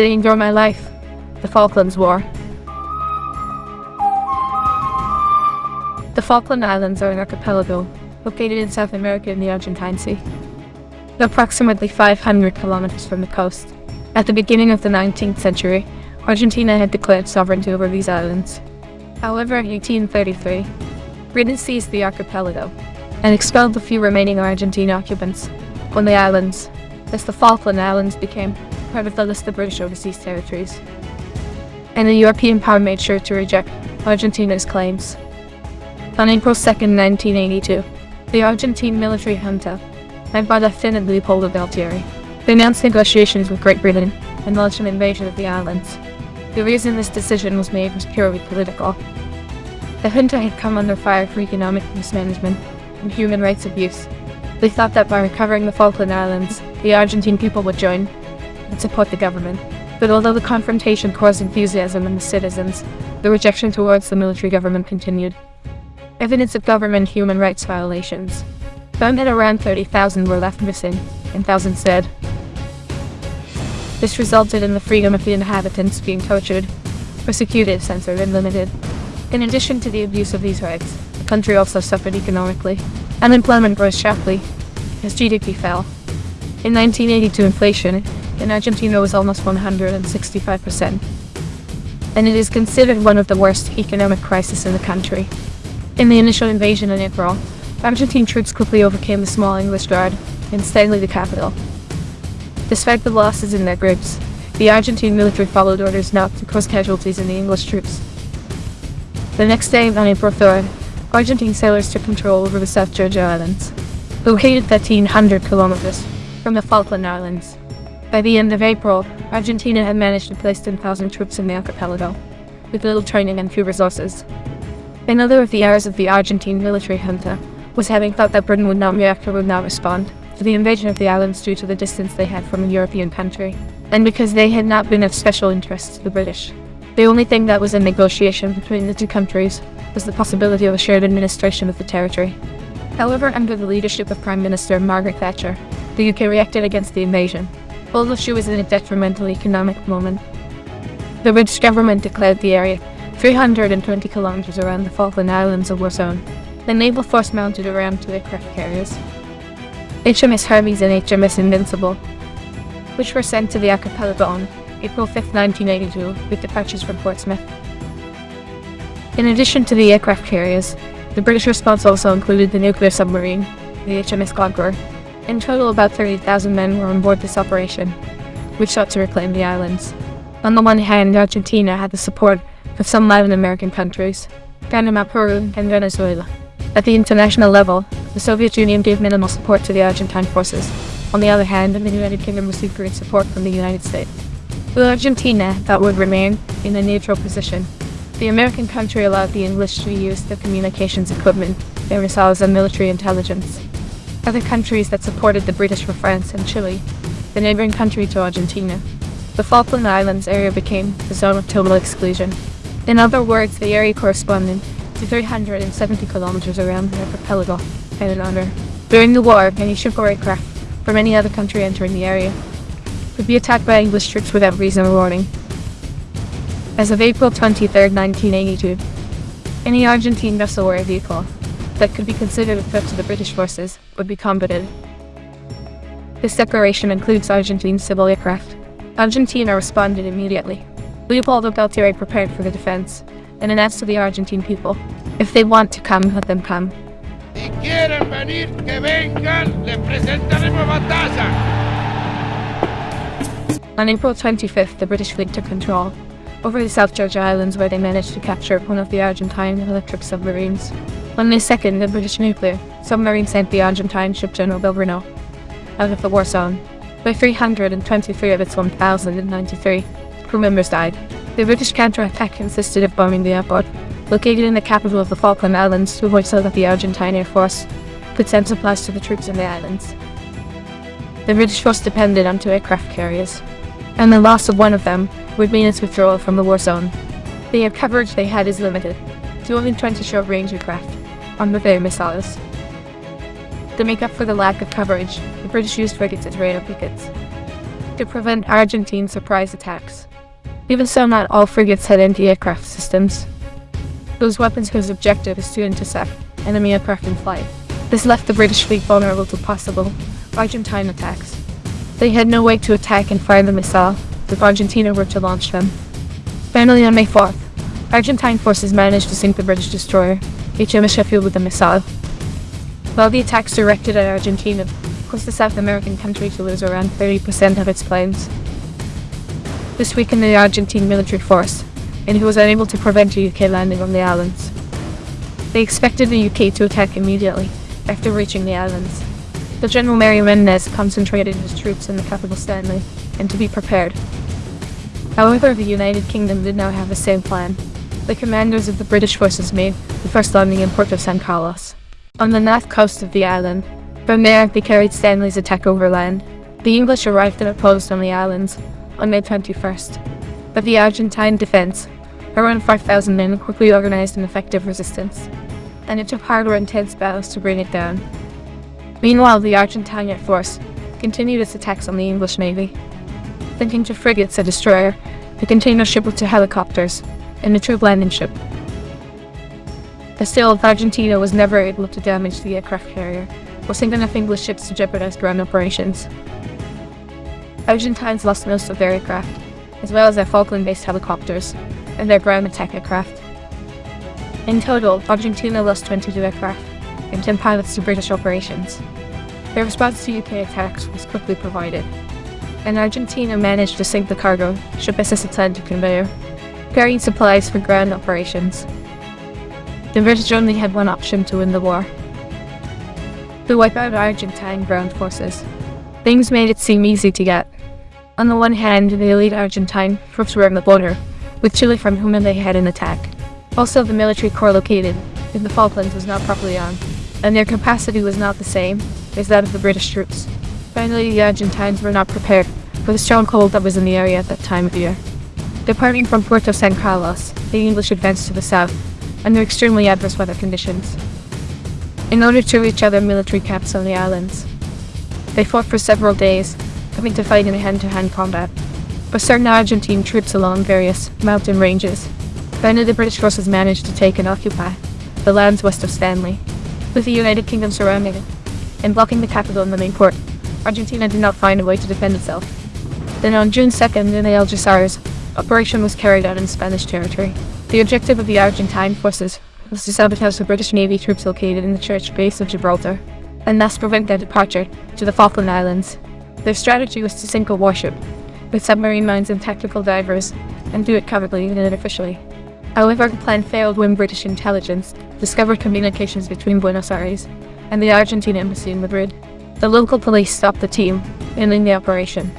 danger of my life. The Falklands War. The Falkland Islands are an archipelago located in South America in the Argentine Sea. Approximately 500 kilometers from the coast. At the beginning of the 19th century, Argentina had declared sovereignty over these islands. However, in 1833, Britain seized the archipelago and expelled the few remaining Argentine occupants on the islands, as the Falkland Islands became part of the list of British overseas territories. And the European power made sure to reject Argentina's claims. On April 2, 1982, the Argentine military junta, led by Lieutenant Leopoldo Galtieri, announced negotiations with Great Britain and launched an invasion of the islands. The reason this decision was made was purely political. The junta had come under fire for economic mismanagement and human rights abuse. They thought that by recovering the Falkland Islands, the Argentine people would join and support the government. But although the confrontation caused enthusiasm in the citizens, the rejection towards the military government continued. Evidence of government human rights violations found that around 30,000 were left missing and thousands dead. This resulted in the freedom of the inhabitants being tortured, persecuted, censored, and limited. In addition to the abuse of these rights, the country also suffered economically. Unemployment rose sharply as GDP fell. In 1982, inflation in Argentina was almost 165%, and it is considered one of the worst economic crises in the country. In the initial invasion in April, Argentine troops quickly overcame the small English Guard and Stanley, the capital. Despite the losses in their groups, the Argentine military followed orders not to cause casualties in the English troops. The next day, on April 3rd, Argentine sailors took control over the South Georgia Islands, located 1,300 kilometers from the Falkland Islands. By the end of April, Argentina had managed to place 10,000 troops in the archipelago, with little training and few resources. Another of the errors of the Argentine military junta was having thought that Britain would not react or would not respond to the invasion of the islands due to the distance they had from a European country, and because they had not been of special interest to the British. The only thing that was in negotiation between the two countries was the possibility of a shared administration of the territory. However, under the leadership of Prime Minister Margaret Thatcher, the UK reacted against the invasion, although she was in a detrimental economic moment. The British government declared the area 320 kilometres around the Falkland Islands a war zone. The naval force mounted around two aircraft carriers, HMS Hermes and HMS Invincible, which were sent to the archipelago on April 5, 1982, with departures from Portsmouth. In addition to the aircraft carriers, the British response also included the nuclear submarine, the HMS Conqueror. In total, about 30,000 men were on board this operation, which sought to reclaim the islands. On the one hand, Argentina had the support of some Latin American countries, Panama, Peru, and Venezuela. At the international level, the Soviet Union gave minimal support to the Argentine forces. On the other hand, the United Kingdom received great support from the United States. With Argentina, that would remain in a neutral position. The American country allowed the English to use the communications equipment, their missiles and military intelligence. Other countries that supported the British were France and Chile, the neighboring country to Argentina. The Falkland Islands area became the zone of total exclusion. In other words, the area corresponded to 370 kilometers around the archipelago and honor. During the war, any ship or aircraft from any other country entering the area would be attacked by English troops without reason or warning. As of April 23, 1982, any Argentine vessel or vehicle that could be considered a threat to the British forces would be combated. This declaration includes Argentine civil aircraft. Argentina responded immediately. Leopoldo Galtieri prepared for the defense and announced to the Argentine people, if they want to come, let them come. Si quieren venir, que vengan, les presentaremos batalla. On April 25th, the British fleet took control over the South Georgia Islands where they managed to capture one of the Argentine electric submarines. On May 2nd, the British nuclear submarine sent the Argentine ship General Belgrano out of the war zone, By 323 of its 1,093 crew members died. The British counterattack consisted of bombing the airport, located in the capital of the Falkland Islands, to avoid so that the Argentine Air Force could send supplies to the troops in the islands. The British force depended on two aircraft carriers, and the loss of one of them would mean its withdrawal from the war zone. The air coverage they had is limited to only 20 short-range aircraft on the their missiles. To make up for the lack of coverage, the British used frigates as radar pickets. to prevent Argentine surprise attacks. Even so, not all frigates had anti-aircraft systems. Those weapons whose objective is to intercept enemy aircraft in flight. This left the British fleet vulnerable to possible Argentine attacks. They had no way to attack and fire the missile if Argentina were to launch them. Finally, on May 4th, Argentine forces managed to sink the British destroyer HMS Sheffield with a missile. While the attacks directed at Argentina caused the South American country to lose around 30% of its planes. This weakened the Argentine military force, and it was unable to prevent a UK landing on the islands. They expected the UK to attack immediately after reaching the islands. The General Mario Menendez concentrated his troops in the capital Stanley, and to be prepared. However, the United Kingdom did not have the same plan. The commanders of the British forces made the first landing in Port of San Carlos, on the north coast of the island. From there, they carried Stanley's attack overland. The English arrived and opposed on the islands on May 21st, but the Argentine defense, around 5,000 men, quickly organized an effective resistance, and it took harder intense battles to bring it down. Meanwhile, the Argentine force continued its attacks on the English navy, linking to frigates, a destroyer, a container ship with two helicopters, and a troop landing ship. The sail of Argentina was never able to damage the aircraft carrier, or sink enough English ships to jeopardize ground operations. Argentines lost most of their aircraft, as well as their Falkland-based helicopters, and their ground attack aircraft. In total, Argentina lost 22 aircraft, and 10 pilots to British operations. Their response to UK attacks was quickly provided, and Argentina managed to sink the cargo ship SS Atlantic conveyor, carrying supplies for ground operations. The British only had one option to win the war. To wipe out Argentine ground forces. Things made it seem easy to get. On the one hand, the elite Argentine troops were on the border, with Chile from whom they had an attack. Also, the military corps located in the Falklands was not properly armed, and their capacity was not the same as that of the British troops. Finally, the Argentines were not prepared for the strong cold that was in the area at that time of year. Departing from Puerto San Carlos, the English advanced to the south, under extremely adverse weather conditions. In order to reach other military camps on the islands, they fought for several days, coming to fight in hand-to-hand -hand combat. But certain Argentine troops along various mountain ranges, finally the British forces managed to take and occupy the lands west of Stanley, with the United Kingdom surrounding it, and blocking the capital and the main port. Argentina did not find a way to defend itself. Then on June 2nd in the Algeciras, operation was carried out in Spanish territory. The objective of the Argentine forces was to sabotage the British Navy troops located in the church base of Gibraltar, and thus prevent their departure to the Falkland Islands. Their strategy was to sink a warship, with submarine mines and tactical divers, and do it covertly and unofficially. However, the plan failed when British intelligence discovered communications between Buenos Aires and the Argentine embassy in Madrid. The local police stopped the team, ending the operation.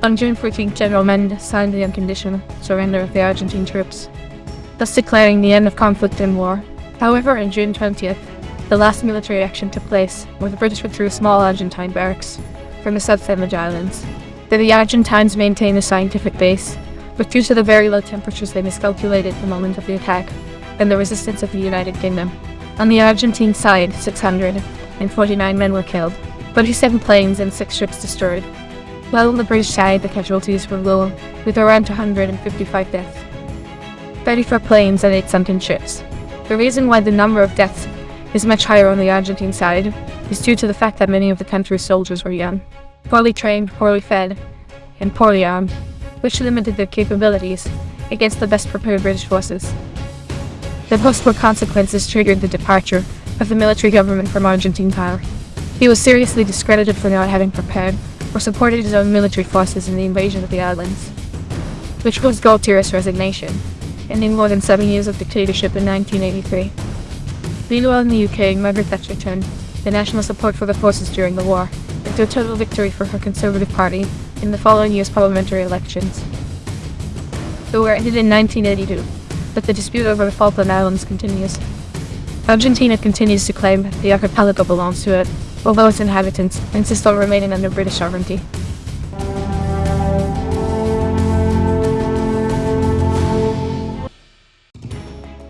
On June 14, General Menendez signed the unconditional surrender of the Argentine troops, thus declaring the end of conflict and war. However, on June 20th, the last military action took place, where the British withdrew small Argentine barracks from the South Sandwich Islands. There the Argentines maintained a scientific base, but due to the very low temperatures they miscalculated the moment of the attack, and the resistance of the United Kingdom. On the Argentine side, 649 men were killed, 27 planes and 6 ships destroyed, while on the British side the casualties were low, with around 255 deaths. 34 planes and 8 sunken ships. The reason why the number of deaths is much higher on the Argentine side is due to the fact that many of the country's soldiers were young, poorly trained, poorly fed, and poorly armed, which limited their capabilities against the best prepared British forces. The post-war consequences triggered the departure of the military government from Argentine power. He was seriously discredited for not having prepared or supported his own military forces in the invasion of the islands, which caused Galtieri's resignation, ending more than seven years of dictatorship in 1983. Meanwhile in the UK, Margaret Thatcher turned the national support for the forces during the war into a total victory for her Conservative Party in the following year's parliamentary elections. The war ended in 1982, but the dispute over the Falkland Islands continues. Argentina continues to claim the archipelago belongs to it, although its inhabitants insist on remaining under British sovereignty.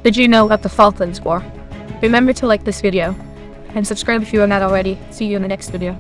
Did you know about the Falklands War? Remember to like this video, and subscribe if you are not already. See you in the next video.